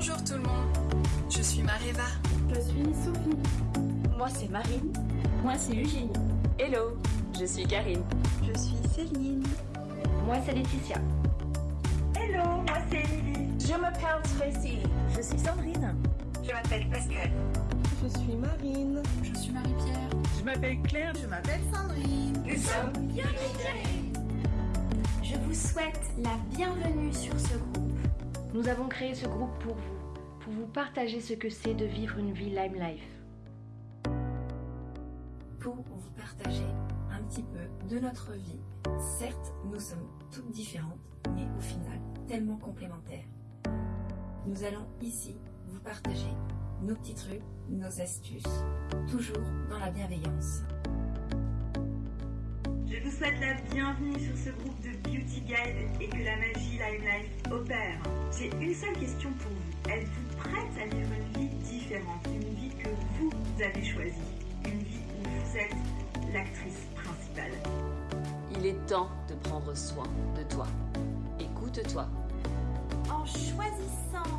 le monde, je suis Mareva. Je suis Sophie. Moi c'est Marine. Moi c'est Eugénie. Hello, je suis Karine. Je suis Céline. Moi c'est Laetitia. Hello, moi c'est Émilie. Je m'appelle Tracy. Je suis Sandrine. Je m'appelle Pascal. Je suis Marine. Je suis Marie-Pierre. Je m'appelle Claire. Je m'appelle Sandrine. Nous sommes Je vous souhaite la bienvenue sur ce groupe. Nous avons créé ce groupe pour vous, pour vous partager ce que c'est de vivre une vie Lime Life. Pour vous partager un petit peu de notre vie. Certes, nous sommes toutes différentes, mais au final, tellement complémentaires. Nous allons ici vous partager nos petits trucs, nos astuces, toujours dans la bienveillance. Je vous souhaite la bienvenue sur ce groupe de Guide et que la magie Lime Life opère. J'ai une seule question pour vous. Êtes-vous prête à vivre une vie différente, une vie que vous avez choisie, une vie où vous êtes l'actrice principale Il est temps de prendre soin de toi. Écoute-toi. En choisissant